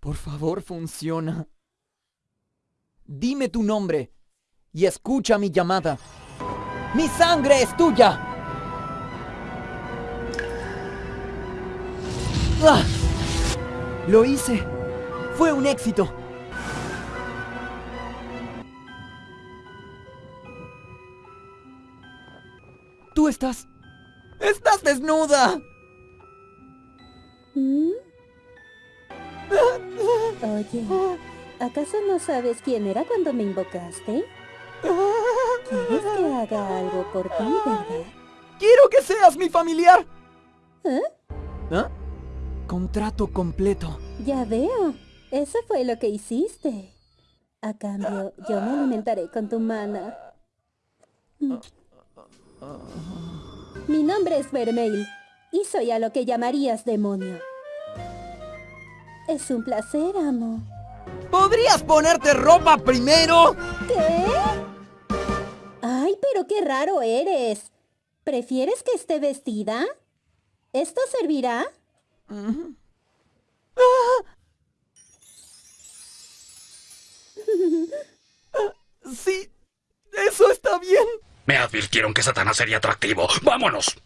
Por favor, funciona. Dime tu nombre y escucha mi llamada. ¡Mi sangre es tuya! ¡Ah! Lo hice. Fue un éxito. Tú estás... ¡Estás desnuda! Oye, ¿acaso no sabes quién era cuando me invocaste? ¿Quieres que haga algo por ti, verdad? ¡Quiero que seas mi familiar! ¿Eh? ¿Ah? Contrato completo. Ya veo. Eso fue lo que hiciste. A cambio, yo me alimentaré con tu mana. Mi nombre es Vermeil y soy a lo que llamarías demonio. Es un placer, amo. ¿Podrías ponerte ropa primero? ¿Qué? Ay, pero qué raro eres. ¿Prefieres que esté vestida? ¿Esto servirá? Sí, eso está bien. Me advirtieron que Satanás sería atractivo. ¡Vámonos!